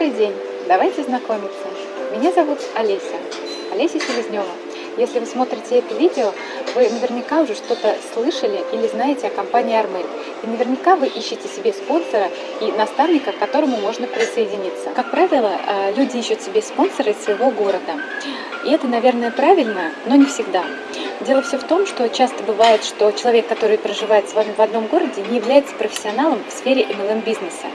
Добрый день! Давайте знакомиться. Меня зовут Олеся, Олеся Селезнева. Если вы смотрите это видео, вы наверняка уже что-то слышали или знаете о компании Армель. И наверняка вы ищете себе спонсора и наставника, к которому можно присоединиться. Как правило, э, люди ищут себе спонсора из своего города. И это, наверное, правильно, но не всегда. Дело все в том, что часто бывает, что человек, который проживает с вами в одном городе, не является профессионалом в сфере MLM-бизнеса.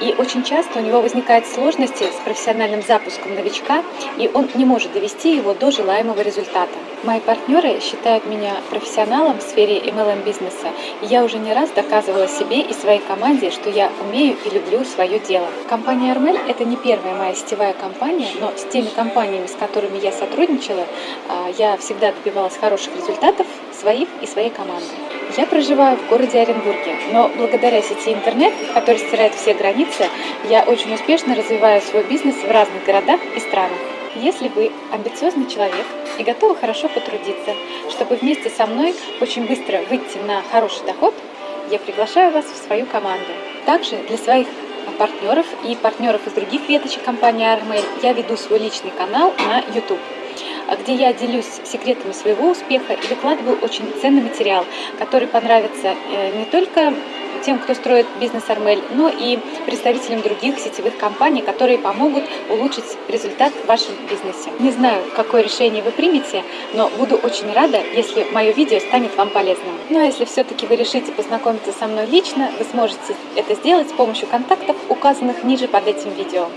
И очень часто у него возникают сложности с профессиональным запуском новичка, и он не может довести его до желаемого результата. Мои партнеры считают меня профессионалом в сфере MLM-бизнеса, и я уже не раз доказывала себе и своей команде, что я умею и люблю свое дело. Компания Армель – это не первая моя сетевая компания, но с теми компаниями, с которыми я сотрудничала, а, я всегда добивалась хороших результатов своих и своей команды. Я проживаю в городе Оренбурге, но благодаря сети интернет, который стирает все границы, я очень успешно развиваю свой бизнес в разных городах и странах. Если вы амбициозный человек и готовы хорошо потрудиться, чтобы вместе со мной очень быстро выйти на хороший доход, я приглашаю вас в свою команду. Также для своих партнеров и партнеров из других веточек компании Armail я веду свой личный канал на YouTube. А где я делюсь секретами своего успеха и выкладываю очень ценный материал, который понравится э, не только тем, кто строит бизнес Армель, но и представителям других сетевых компаний, которые помогут улучшить результат в вашем бизнесе. Не знаю, какое решение вы примете, но буду очень рада, если мое видео станет вам полезным. Ну а если все-таки вы решите познакомиться со мной лично, вы сможете это сделать с помощью контактов, указанных ниже под этим видео.